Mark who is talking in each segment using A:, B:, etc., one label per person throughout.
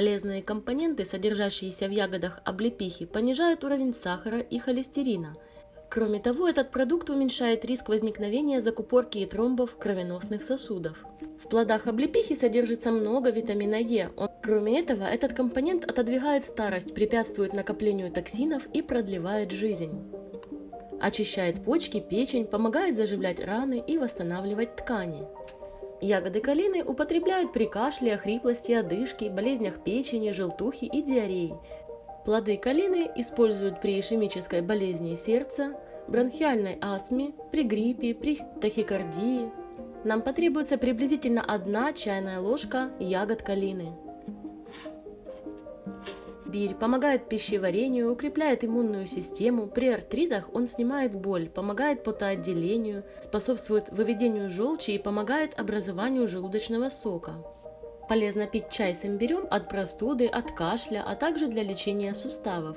A: Полезные компоненты, содержащиеся в ягодах облепихи, понижают уровень сахара и холестерина. Кроме того, этот продукт уменьшает риск возникновения закупорки и тромбов кровеносных сосудов. В плодах облепихи содержится много витамина Е. Он, кроме этого, этот компонент отодвигает старость, препятствует накоплению токсинов и продлевает жизнь. Очищает почки, печень, помогает заживлять раны и восстанавливать ткани. Ягоды калины употребляют при кашле, хриплости, одышке, болезнях печени, желтухи и диареи. Плоды калины используют при ишемической болезни сердца, бронхиальной астме, при гриппе, при тахикардии. Нам потребуется приблизительно одна чайная ложка ягод калины. Бирь помогает пищеварению, укрепляет иммунную систему, при артритах он снимает боль, помогает потоотделению, способствует выведению желчи и помогает образованию желудочного сока. Полезно пить чай с имбирем от простуды, от кашля, а также для лечения суставов.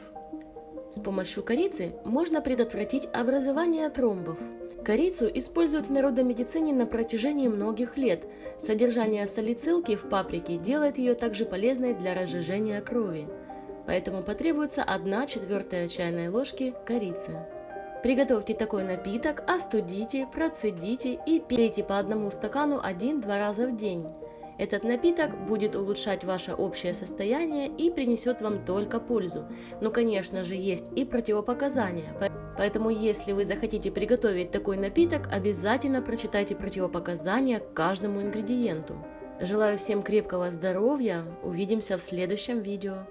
A: С помощью корицы можно предотвратить образование тромбов. Корицу используют в народной медицине на протяжении многих лет. Содержание салицилки в паприке делает ее также полезной для разжижения крови поэтому потребуется 1 четвертая чайной ложки корицы. Приготовьте такой напиток, остудите, процедите и пейте по одному стакану 1-2 раза в день. Этот напиток будет улучшать ваше общее состояние и принесет вам только пользу. Но, конечно же, есть и противопоказания. Поэтому, если вы захотите приготовить такой напиток, обязательно прочитайте противопоказания к каждому ингредиенту. Желаю всем крепкого здоровья, увидимся в следующем видео.